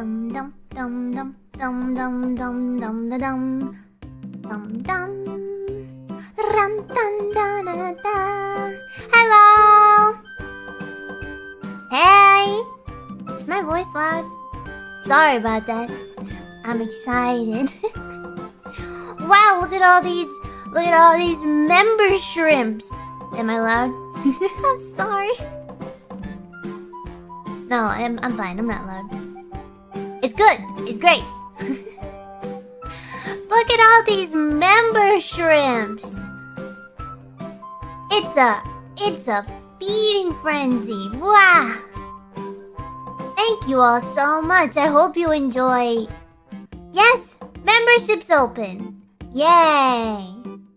Dum dum dum dum dum dum dum dum da dum dum dum ram dun da da da. Hello. Hey. Is my voice loud? Sorry about that. I'm excited. wow, look at all these look at all these member shrimps. Am I loud? I'm sorry. No, I'm I'm fine. I'm not loud. It's good. It's great. Look at all these member shrimps. It's a it's a feeding frenzy. Wow. Thank you all so much. I hope you enjoy. Yes, membership's open. Yay.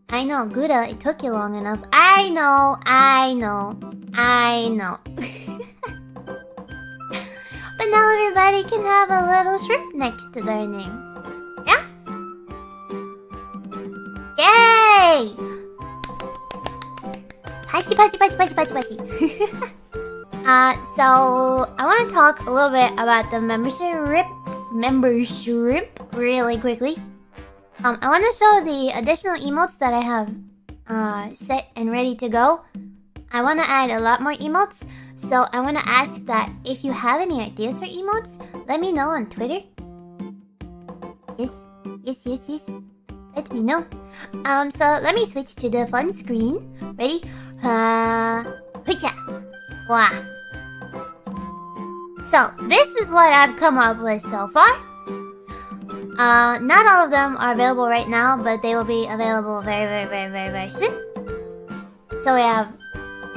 I know, Gouda, it took you long enough. I know, I know, I know. now everybody can have a little shrimp next to their name. Yeah? Yay! Patchy, patchy, patchy, patchy, patchy, patchy. uh, so I want to talk a little bit about the membership, membership, really quickly. Um, I want to show the additional emotes that I have uh, set and ready to go. I want to add a lot more emotes, so I want to ask that if you have any ideas for emotes, let me know on Twitter. Yes, yes, yes, yes. Let me know. Um, so let me switch to the fun screen. Ready? Uh, Hoocha! Wow. So, this is what I've come up with so far. Uh, not all of them are available right now, but they will be available very, very, very, very, very soon. So we have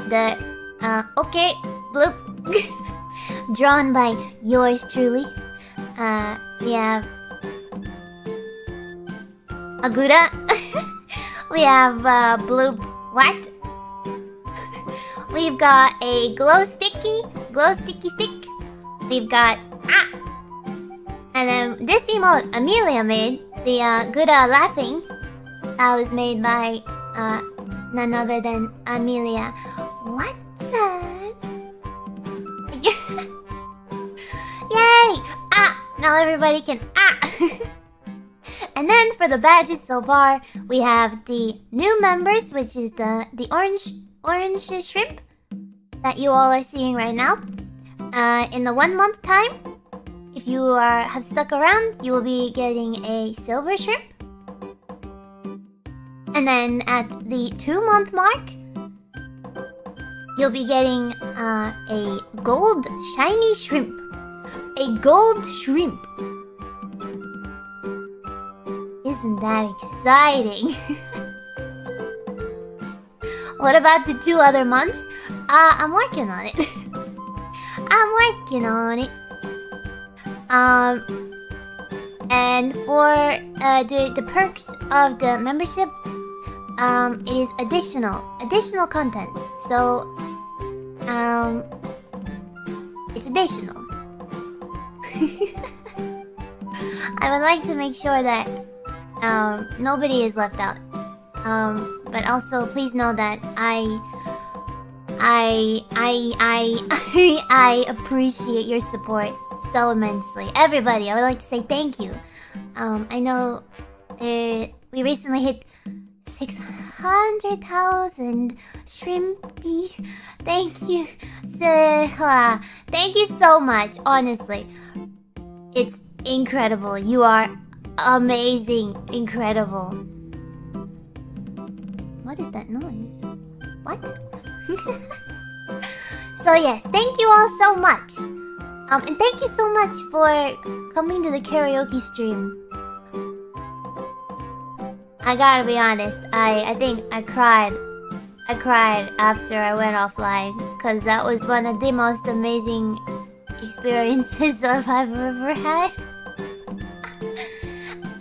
the, uh, okay, bloop, drawn by yours truly. Uh, we have Agura. we have, uh, bloop, what? We've got a glow sticky, glow sticky stick. We've got, ah, and then this emote Amelia made, the uh, good laughing, that was made by uh, none other than Amelia. Everybody can ah! and then for the badges so far, we have the new members, which is the the orange orange shrimp that you all are seeing right now. Uh, in the one month time, if you are have stuck around, you will be getting a silver shrimp. And then at the two month mark, you'll be getting uh, a gold shiny shrimp. A gold shrimp. Isn't that exciting? what about the two other months? Uh, I'm working on it. I'm working on it. Um, and for uh, the the perks of the membership, um, it is additional additional content. So, um, it's additional. I would like to make sure that um nobody is left out. Um, but also please know that I. I I I I appreciate your support so immensely. Everybody, I would like to say thank you. Um, I know we recently hit 600,000 shrimpy. Thank you. Thank you so much, honestly. It's incredible. You are amazing. Incredible. What is that noise? What? so yes, thank you all so much. Um, and thank you so much for coming to the karaoke stream. I gotta be honest, I, I think I cried. I cried after I went offline. Because that was one of the most amazing experiences I've ever had.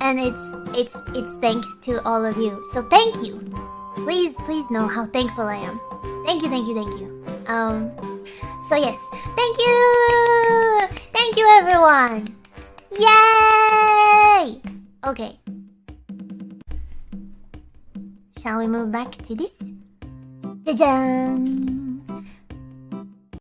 and it's, it's, it's thanks to all of you. So thank you. Please, please know how thankful I am. Thank you, thank you, thank you. Um, so yes, thank you! Thank you everyone! Yay! Okay. Shall we move back to this? Jajan!